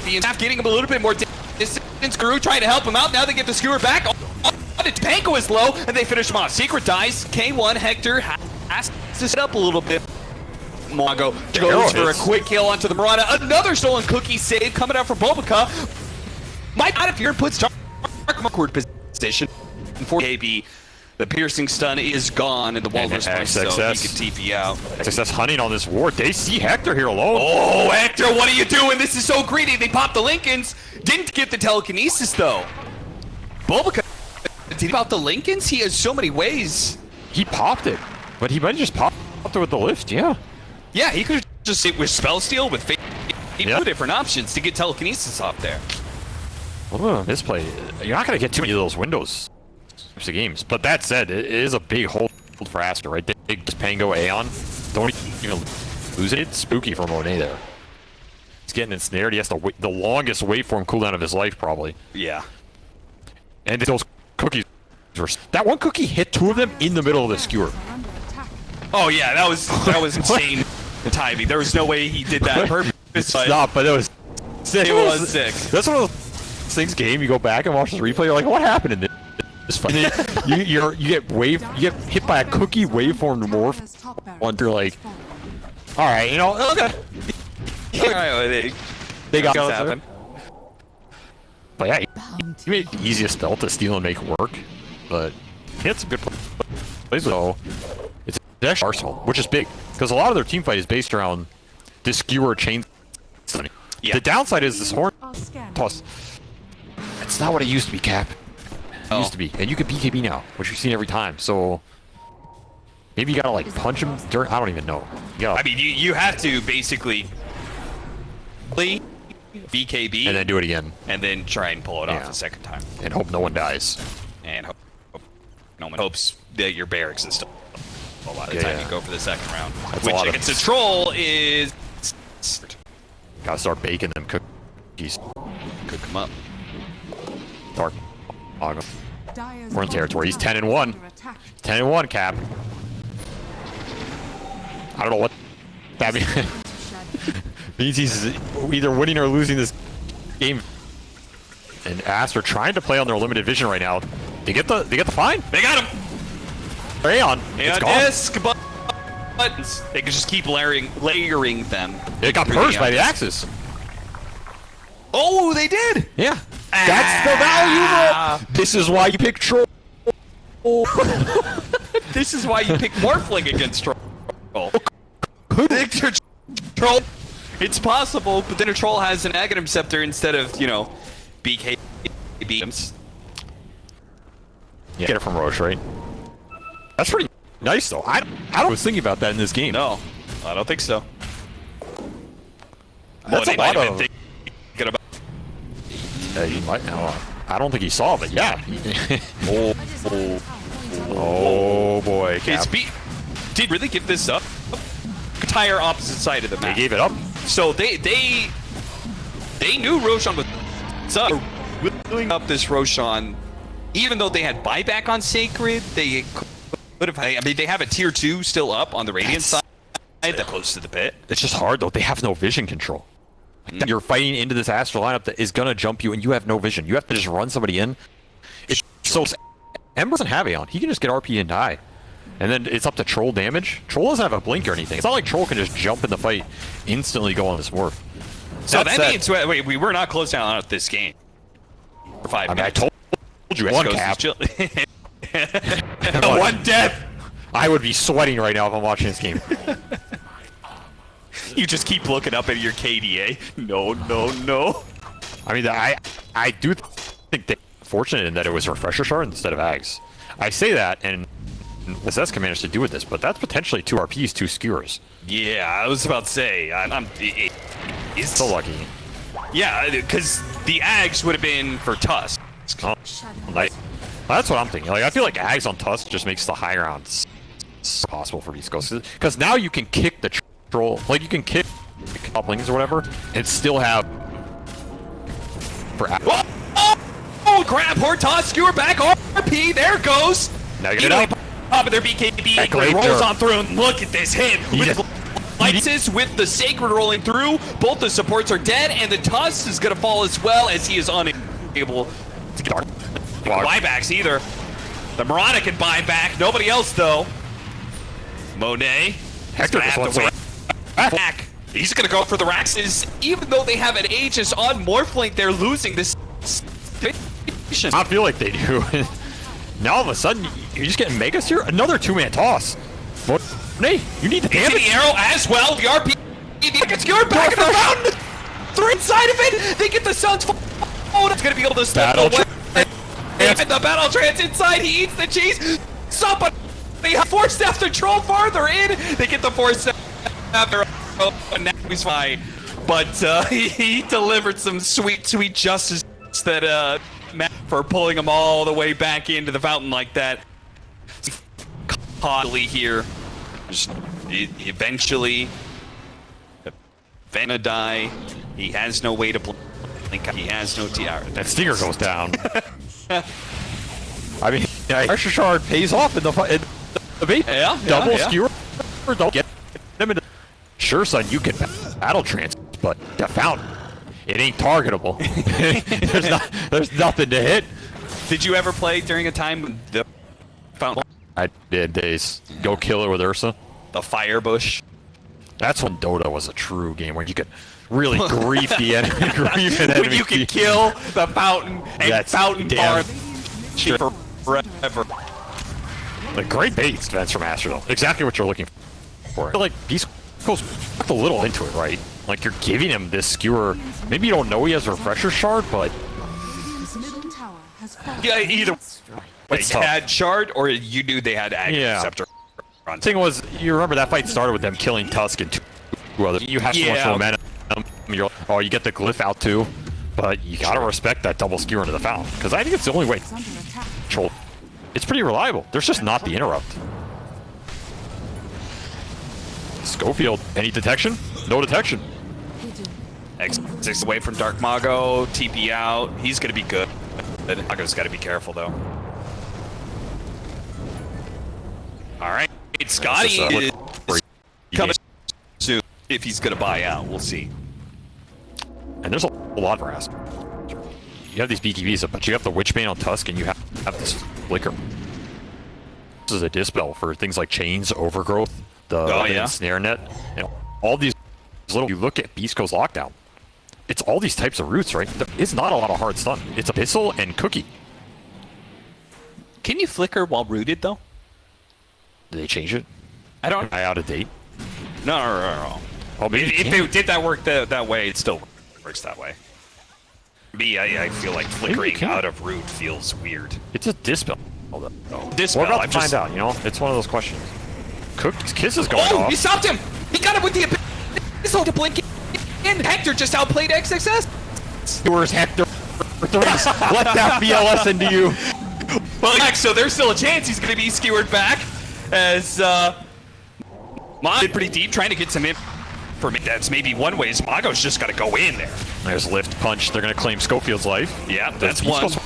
The staff getting him a little bit more di- distance. Guru trying to help him out. Now they get the skewer back. Oh, oh, Pango is low, and they finish him off. Secret dies. K1 Hector has to set up a little bit. Mongo goes for a quick kill onto the Marauder. Another stolen cookie save coming out from BoBoKa. Might not appear and puts Dark awkward position. For KB, the piercing stun is gone, and the Walrus place, so he can TP out. Success hunting on this ward. They see Hector here alone. Oh, Hector, what are you doing? This is so greedy. They popped the Linken's. Didn't get the telekinesis, though. BoBoKa, did he pop the Linken's? He has so many ways. He popped it. But he might have just pop up there with the lift, yeah. Yeah, he could just sit with spell steal with fate. Yeah. Two different options to get telekinesis off there. Well, this play, you're not going to get too many of those windows types of games. But that said, it is a big hold for Aster, right? Big Pango Aeon. Don't even lose it. It's spooky for Monet there. He's getting ensnared. He has to wait, the longest waveform cooldown of his life, probably. Yeah. And those cookies were... That one cookie hit two of them in the middle of the skewer. Are under attack. Oh yeah, that was that was insane timing. There was no way he did that purpose. but Stop, but it was sick. It was sick. That's one of those things game. You go back and watch this replay. You're like, what happened in this? This fight? You you're, you get wave you get hit by a cookie waveform morph. Dire's top barracks One through like, all right, you know, okay. All right, well, they, They got things it. happen. But yeah, he made the easiest spell to steal and make work. But he had some good plays though. It's actually Arsenal, which is big because a lot of their team fight is based around this skewer chain. Yeah. The downside is this horn toss. It's not what it used to be, Cap. It Oh. used to be, and you can BKB now, which you've seen every time. So maybe you gotta like punch him during. I don't even know. You gotta, I mean, you you have to basically play BKB and then do it again, and then try and pull it off the second time, and hope no one dies. and hope, hope no one hopes that your barracks is still a lot of Yeah, time yeah. you go for the second round, That's a which lot of- against a troll is Gotta start baking them cookies. could come up. Dark. Ogre. We're in bottom territory. He's 10 and 1. 10 and 1, Cap. I don't know what that means. Means he's either winning or losing this game. And Ast are trying to play on their limited vision right now. They get the they get the fine. They got him. Rayon. It's And gone. disc bu- buttons. They can just keep layering layering them. It got through purged by the disc. axes. Oh, they did. Yeah. That's the value, bro. Ah. This is why you pick troll. This is why you pick Morphling against Troll. Victor Troll. It's possible, but then a Troll has an Aghanim Scepter instead of, you know, BK beams. Yeah. Get it from Roche, right? That's pretty nice, though. I, I was thinking about that in this game. No, I don't think so. That's a lot of. about. Uh, he might. Uh, I don't think he saw, but yeah. oh, oh, oh boy, Cap. B did really give this up? Entire opposite side of the map. They gave it up. So they they they knew Roshan was up, willing up this Roshan, even though they had buyback on Sacred. They could have. I mean, they have a tier two still up on the Radiant That's- side, that close to the pit. It's just hard though. They have no vision control. Like, You're fighting into this astral lineup that is gonna jump you, and you have no vision. You have to just run somebody in. It's so. Ember doesn't have Aeon. He can just get RP and die. And then it's up to Troll damage. Troll doesn't have a blink or anything. It's not like Troll can just jump in the fight, instantly go on this morph. So that, means wait, wait, we were not close down on this game. For five I mean, I told you, one cap. One death. I would be sweating right now if I'm watching this game. You just keep looking up at your KDA. No, no, no. I mean, I I do think they're fortunate in that it was Refresher Shard instead of Ags. I say that, and Zeska managed to do with this, but that's potentially two RPs, two skewers. Yeah, I was about to say. I, I'm. It, it's So lucky. Yeah, uh, because the Ags would have been for Tusk. Oh, like, that's what I'm thinking. Like, I feel like Ags on Tusk just makes the high rounds possible for Beast Coast. Because now you can kick the troll, like, you can kick couplings or whatever, and still have. Oh, oh, oh grab horn toss, skewer back, RP, there it goes. Now get it up. Top of their BKB, That but it great rolls on through, and look at this hit. Lysis with the Sacred rolling through, both the supports are dead, and the Tusk is going to fall as well as he is unable to get buybacks either. The Mirana can buy back, nobody else though. Monet. Hector just wants to back. He's gonna go for the Raxes, even though they have an Aegis on Morphling, they're losing this. I feel like they do. now all of a sudden, you're just getting Megas here? Another two-man toss. What? Hey, you need the damage. the arrow as well. The RP gets skewered back in the mountain. Through inside of it, they get the Suns. Oh, that's gonna be able to step Battle away. And the battle trance inside. He eats the cheese. Somebody staff the troll farther in. They get the force staff after. Now he's fine. But uh, he, he delivered some sweet, sweet justice that uh, Matt for pulling him all the way back into the fountain like that. Constantly here. Just, eventually, Vanna die. He has no way to blink. He has no TR. That stinger goes down. I mean, yeah, pressure shard pays off in the fi- in the bait. Yeah, yeah, double yeah. skewer. Don't get them in. The- sure, son, you can battle trance, but the fountain, it ain't targetable. there's not, there's nothing to hit. Did you ever play during a time when the fountain, I did days. Go kill her with Ursa. the fire bush? That's when Dota was a true game where you could really grief the enemy. grief an When enemy. you could kill the fountain and That's fountain damn- farm forever. Like great base defense from though. Exactly what you're looking for. Like Beast goes a little into it, right? Like you're giving him this skewer. Maybe you don't know he has a refresher shard, but His middle tower has fallen. Yeah, either they It's had shard or you knew they had Aghanim Yeah. Scepter. the thing was, you remember that fight started with them killing Tusk and two other. You have so much Yeah. momentum. You're, oh, you get the glyph out too, but you gotta respect that double skewer into the fountain because I think it's the only way to Is under attack. control. It's pretty reliable. There's just not the interrupt. Scofield, any detection? No detection. X six away from Dark Mago, TP out. He's gonna be good. Mago's gotta be careful though. Alright. Scotty uh, is look- coming soon. If he's gonna buy out, we'll see. And there's a lot of Ask. You have these BKBs, but you have the Witchbane on Tusk, and you have, have this Flicker. This is a dispel for things like Chains, Overgrowth, the Oh, yeah? Snare Net, and all these little. You look at Beast Coast Lockdown. It's all these types of roots, right? There is not a lot of hard stun. It's Abyssal and Cookie. Can you flicker while rooted though? Did they change it? I don't. Am I out of date? No, no, no, no. Oh, maybe If, if they did that work that, that way, it still works that way. Me, I, I feel like flickering out of root feels weird. It's a dispel. though. Dispel, We're about to find just- out. You know, it's one of those questions. Cook's kiss is going Oh, off. he stopped him! He got him with the This to blink in. Hector just outplayed XXS. Where's Hector? Let that BLS into you. Well, yeah, so there's still a chance he's going to be skewered back as uh, Mon did pretty deep trying to get some in. For me, that's maybe one way. Is Mago's just got to go in there. There's lift punch. They're gonna claim Scofield's life. Yeah, Does that's one. Coast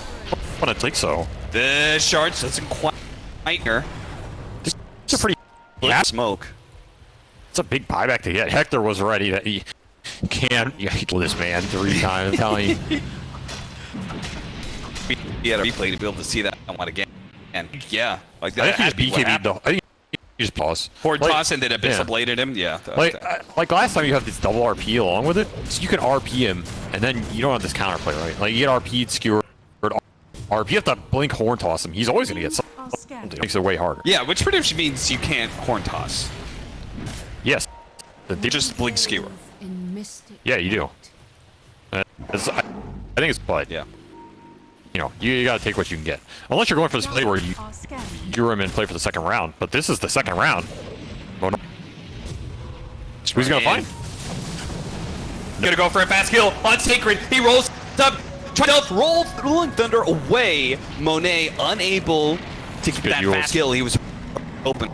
Want to think so? The shards doesn't quite her. It's a pretty. Yeah, smoke. It's a big buyback to get. Hector was ready. That he can't. He this man three times. I'm telling you. He had a replay to be able to see that one again. And yeah, like that. I think he just BKB'd though. I think he just pause. Horde Like- toss and then Abyssal yeah. bladed him. Yeah. Like, uh, like last time you have this double RP along with it, so you can RP him, and then you don't have this counterplay, right? Like you get RP'd, skewered, RP. You have to blink horn toss him. He's always gonna get something. Are. It makes it way harder. yeah, which pretty much means you can't horn toss. Yes. The You just blink skewer. Yeah, you do. Uh, it's- I, I think it's but Yeah. you know you, you gotta take what you can get. Unless you're going for this play where you Are scanned. you him and play for the second round, but this is the second round. Oh, no. Who's gonna Right in. find? Gonna go for a fast kill on Sacred. He rolls up. Tries to roll Rolling Thunder away. Monet unable to get Good that fast kill. He was open.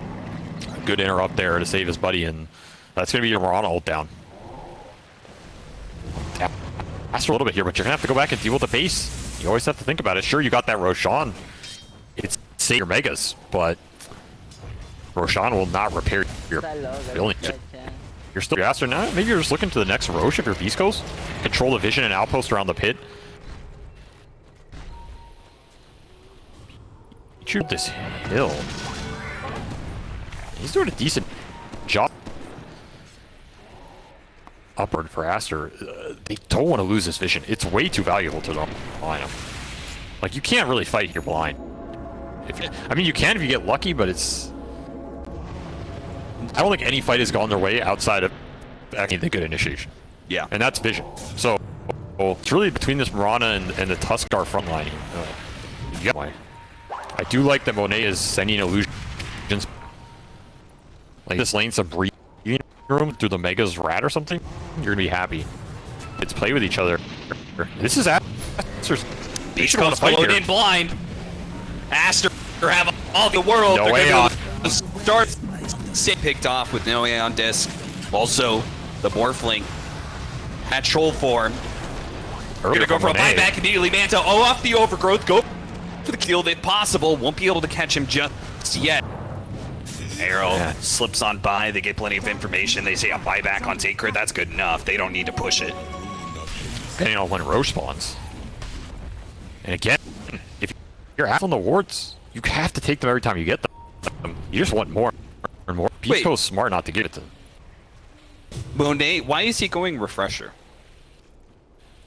Good interrupt there to save his buddy, and that's gonna be your Mirana ult down. For a little bit here, but you're gonna have to go back and deal with the pace. You always have to think about it. Sure, you got that Roshan. It's save your megas, but Roshan will not repair your building. You're still faster now. Maybe you're just looking to the next Roche if you're Beast Coast. Control the vision and outpost around the pit. Shoot this hill. He's doing a decent job. Upward for Aster. Uh, they don't want to lose this vision. It's way too valuable to them. the lineup. Like you can't really fight here blind. If you, I mean, you can if you get lucky, but it's. I don't think any fight has gone their way outside of actually the good initiation, Yeah. and that's vision. So well, it's really between this Mirana and, and the Tuskar front line. Uh, you got why. I do like that Monet is sending illusions. Like this lane's a breathing room through the Mega's rat or something. You're gonna be happy. It's play with each other. This is Aster's. They should want to fight here. in blind. Aster have all the world. No way on. Start picked off with no on disc. Also, the Morphling at troll form. Earlier Gonna go for a buyback immediately. Manta oh off the overgrowth. Go for the kill if possible. Won't be able to catch him just yet. Arrow Yeah. slips on by. They get plenty of information. They say a buyback on Sacred. That's good enough. They don't need to push it. depending on when Roche spawns. And again, if you're out on the wards, you have to take them every time you get them. You just want more and more. Wait. Pico's smart not to give it to them. Monet, why is he going refresher?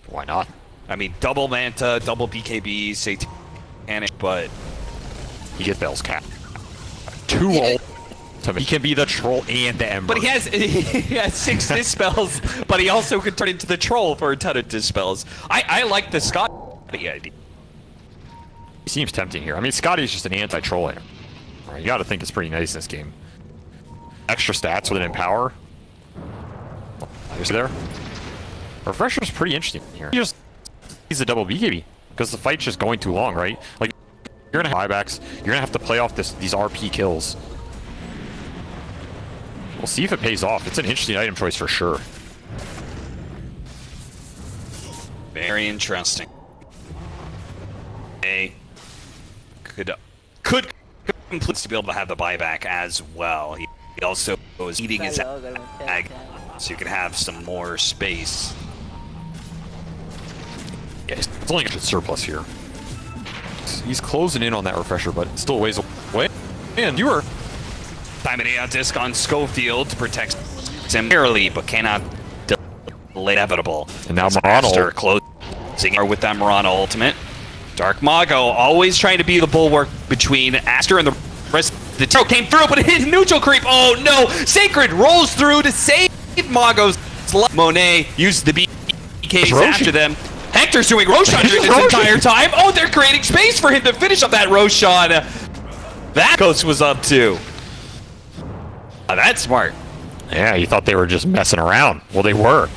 Why not? I mean, double Manta, double BKB, Satanic, but He gets Bell's cap. Two ult. He can be the troll and the Ember. but he has he has six dispels, but he also can turn into the troll for a ton of dispels. I I like the Scott idea. He seems tempting here. I mean, Scotty's just an anti-troll here. You gotta think it's pretty nice in this game. Extra stats with an Empower. Is there? Refresher's pretty interesting here. He just he's a double BKB because the fight's just going too long, right? Like you're gonna have buybacks. You're gonna have to play off this these RP kills. We'll see if it pays off. It's an interesting item choice for sure. Very interesting. A could could complete to be able to have the buyback as well. He, he also was eating his ag, so you can have some more space. Yeah, it's only got a surplus here. He's closing in on that refresher, but still ways away. And you were Diamond A disc on Scofield to protect him barely, but cannot delay inevitable. And now Aster closing with that Mirana ultimate. Dark Mago always trying to be the bulwark between Aster and the rest. The Taro came through, but it hit neutral creep. Oh no! Sacred rolls through to save Mago's life. Monet used the BKs after them. Hector's doing Roshan this entire time. Oh, they're creating space for him to finish up that Roshan. That Ghost was up too. Ah, that's smart. Yeah, you thought they were just messing around. Well, they were,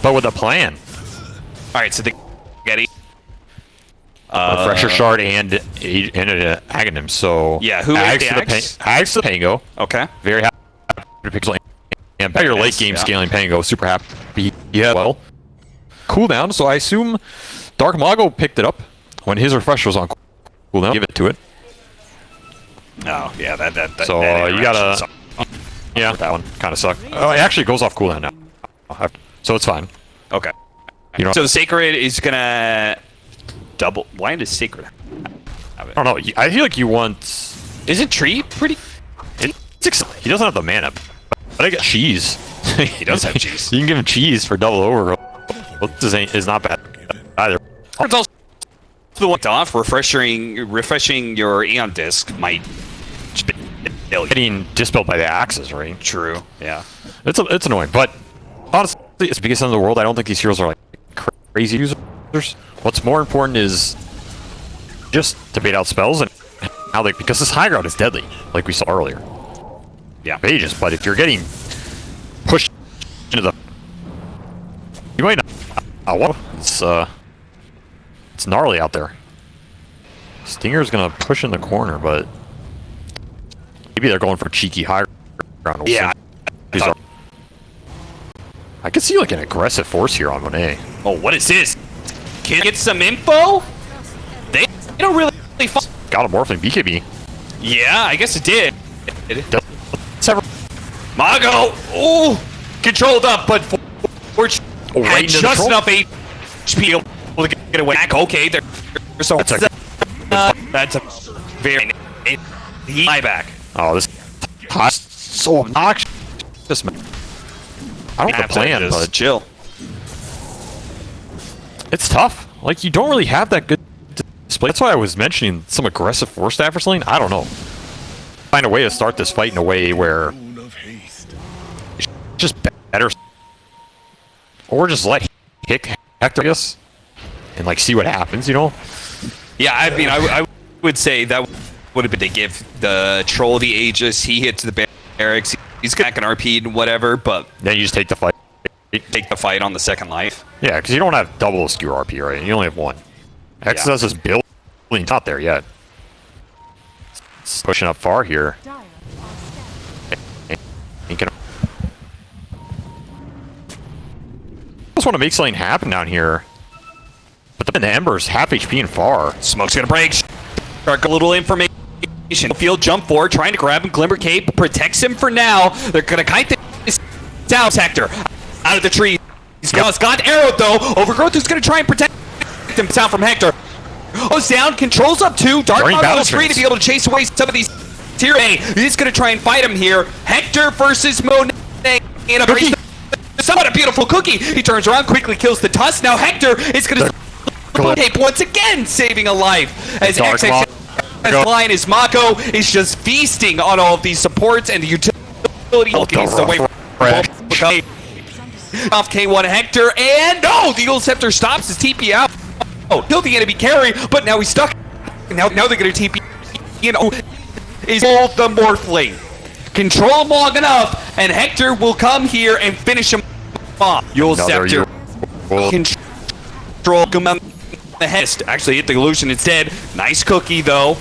but with a plan. All right, so the Getty. A Refresher Shard and and an Aghanim. So Yeah, who the Axe? Pa- Ags to the Pango. Okay. Very happy to pixel and by your late game yeah. scaling Pango. Super happy. Yeah, well, cooldown. So I assume Dark Mago picked it up when his refresher was on cooldown. Give it to it. Oh, yeah, that that. that So that uh, you gotta. sucked. Yeah, that one kind of sucked. Oh, it actually goes off cooldown now, so it's fine. Okay. You know, So the Sacred is gonna double. Why does Sacred? Have it? I don't know. I feel like you want. Isn't Tree pretty? It's ex- he doesn't have the mana, but I get cheese. he does have cheese. You can give him cheese for double over. This ain't is not bad either. It's also the one off refreshing refreshing your Aeon disc might. Getting dispelled by the axes, right? True. Yeah. It's a, it's annoying, but honestly, it's the biggest in the world. I don't think these heroes are like crazy users. What's more important is just to bait out spells and how they because this high ground is deadly, like we saw earlier. Yeah. Pages, but if you're getting pushed into the, you might not. Uh, well, it's uh, it's gnarly out there. Stinger's gonna push in the corner, but maybe they're going for cheeky high ground. We'll Yeah. are- I can see like an aggressive force here on Monet. Oh, what is this? Can I get some info? They, they don't really. Fo- Got a morphling BKB. yeah, I guess it did. Several- Mago, ooh, controlled up, but for, for Oh, right had just troll. enough HP to get get away. Back, okay, there. So That's a- uh, that's a very he back. Oh, this hot, so obnoxious. man. I don't have a plan, but chill. it's tough. Like you don't really have that good display. That's why I was mentioning some aggressive force staff or something. I don't know. Find a way to start this fight in a way where it's just better, or just let Hick Hector, I guess, and like see what happens. You know? Yeah, I mean, I, I would say that would have been to give the troll the Aegis. He hits the barracks. He's back an RP and whatever, but Then you just take the fight. take the fight on the second life. Yeah, because you don't have double skew RP, right? You only have one. Exodus is building, it's not there yet. It's pushing up far here. Dire are scared. He can- Just want to make something happen down here. But then the Ember's half HP and far. Smoke's gonna break. Shark a little information. Field jump forward, trying to grab him. Glimmer Cape protects him for now. They're gonna kite this down sector out of the tree. He's got, got arrowed though. Overgrowth is gonna try and protect himself from Hector. Oh, down, controls up two. Dark battle is free to be able to chase away some of these tier A. He's gonna try and fight him here. Hector versus Monet in a. Somewhat a beautiful cookie. He turns around, quickly kills the tusk. Now Hector is gonna Good. Cape once again saving a life as XX as line is Mago is just feasting on all of these supports and the utility looking the the way off K1 Hector and no the Eul's Scepter stops his TP out. Oh, killed the enemy carry, but now he's stuck. Now now they're gonna TP you oh, know is all the Morphling. Control him long enough, and Hector will come here and finish him off. Another Scepter Yule- control come on the head. Actually hit the illusion instead. Nice cookie though.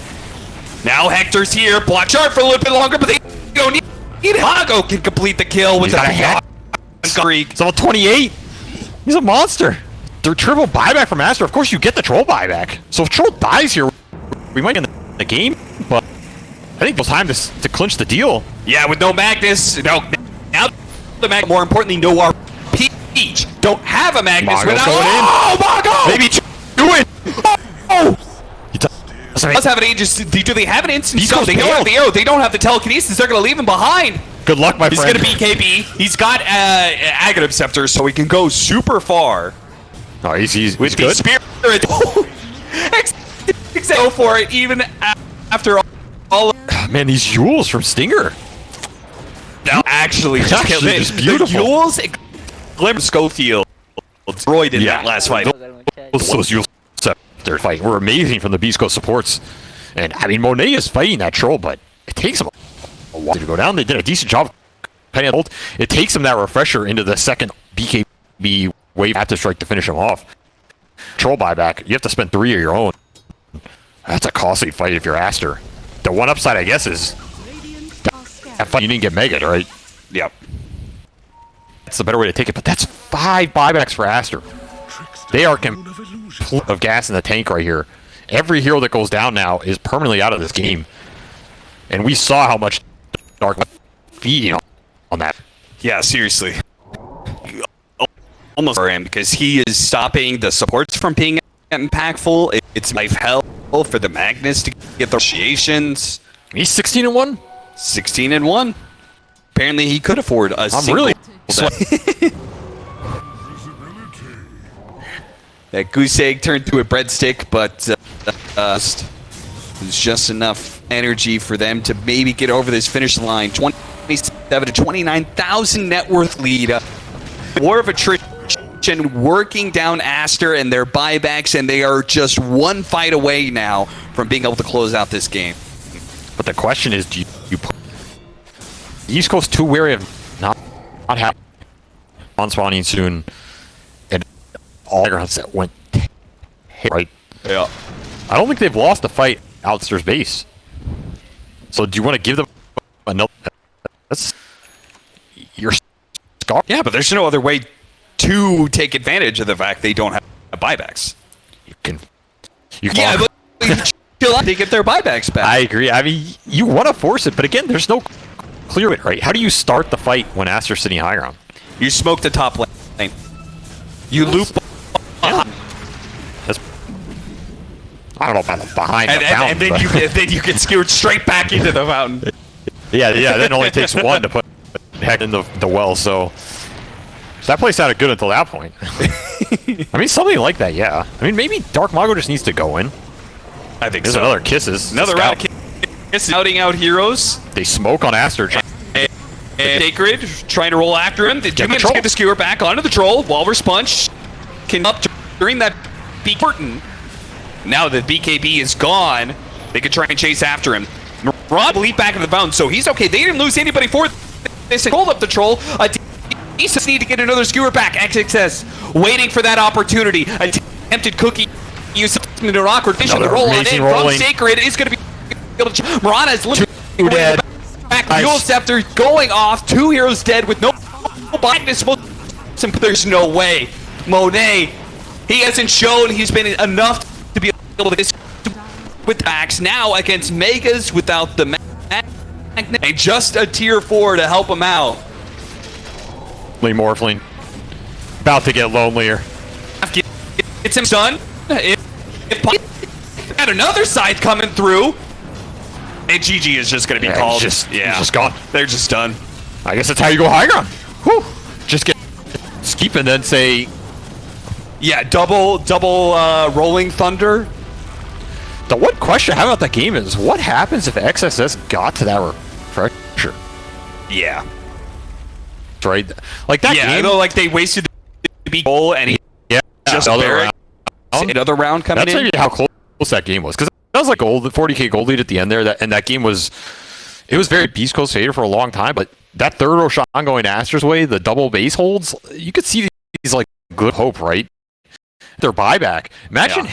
Now Hector's here. Block sharp for a little bit longer, but they don't need it. Hago can complete the kill with He's the got a hat. streak. He's level 28. He's a monster. The triple buyback from Master. Of course, you get the troll buyback. So if troll dies here, we might end the game. But I think it's time to, to clinch the deal. Yeah, with no Magnus. No, now the Mag. More importantly, no RP. Don't have a Magnus Mago without. going in. Oh, Mago! Maybe do it. Oh! He does- have an. Do they have an instant? He's No, they don't have the arrow. They don't have the telekinesis. They're gonna leave him behind. Good luck, my He's friend. gonna be BKB. He's got uh, Aghanim Scepter, so he can go super far Oh, he's, he's, with he's the good. spirit. Go for it, even after all. all Man, these jewels from Stinger. now, actually, just actually just beautiful. The Yules, Glimmer Scofield destroyed in Yeah. that last fight. Those, those jewels they're fighting were amazing from the Beast Coast supports. And I mean, Monet is fighting that troll, but it takes him a while to go down. They did a decent job. Penny. It takes him that refresher into the second BKB wave after strike to finish him off. Troll buyback. You have to spend three of your own. That's a costly fight if you're Aster. The one upside, I guess, is Radiant are that fight you didn't get Megan, right? Yep. That's the better way to take it. But that's five buybacks for Aster. They are complete of gas in the tank right here. Every hero that goes down now is permanently out of this game. And we saw how much Dark feeding on, on that. Yeah, seriously. Almost for him because he is stopping the supports from being impactful. It's life hell for the Magnus to get the initiations. He's 16 and 1. 16 and 1. Apparently, he could afford a I'm really That goose egg turned to a breadstick, but uh, just- there's just enough energy for them to maybe get over this finish line. 27 to 29,000 net worth lead. Uh, war of attrition working down Aster and their buybacks, and they are just one fight away now from being able to close out this game. But the question is, do you, you put Beast Coast too wary of not not on spawning soon, and all grounds that went right. Yeah. I don't think they've lost the fight Alistair's base. So do you want to give them another? That's your scar. Yeah, but there's no other way to take advantage of the fact they don't have buybacks. You can. You can. Yeah, but. They get their buybacks back. I agree. I mean, you want to force it, but again, there's no clear it right. How do you start the fight when Aster's sitting high ground? You smoke the top lane. You loop That's. I don't know about the behind and, the and, fountain, and then but- you get then you get skewered straight back into the fountain. Yeah, yeah. Then it only takes one to put heck in the, the well. So so that place sounded good until that point. I mean, something like that. Yeah. I mean, maybe Dark Mago just needs to go in. I think There's so. another kisses. Another Scout. round of kiss scouting out heroes. They smoke on Aster. And Sacred trying to roll after him. Did you the manage to get the skewer back onto the troll? Walrus punch can up during that B curtain. Now the BKB is gone, They could try and chase after him. Rod leap back into the bounds, so he's okay. They didn't lose anybody for this. Hold up the troll. A decent need to get another skewer back. XXS waiting for that opportunity. Attempted cookie. Use into an awkward vision Another roll on in amazing from. Sacred. Is going to be able to. Murata is Two dead. Back. Nice. Mule Scepter going off. Two heroes dead with no blindness. There's no way. Monet, he hasn't shown he's been enough to be able to this with Axe now against Megas without the magnet and just a tier four to help him out. Lee Morphling. About to get lonelier. It's him done. If, if got another side coming through, and GG is just going to be Yeah, called. just- yeah, just gone. They're just done. I guess that's how you go high ground. Whew. Just get skip and then say Yeah, double double uh, rolling thunder. the one question I have about that game is what happens if XXS got to that refresher? Yeah, Right? Like that yeah. Game. know, like they wasted the goal, and he yeah, just another round. another round coming That's in. maybe how close that game was because that was like gold, 40k gold lead at the end there. That and that game was, it was very Beast Coast fader for a long time. But that third Roshan going Aster's way, the double base holds, you could see these like good hope, right? Their buyback. Imagine Yeah.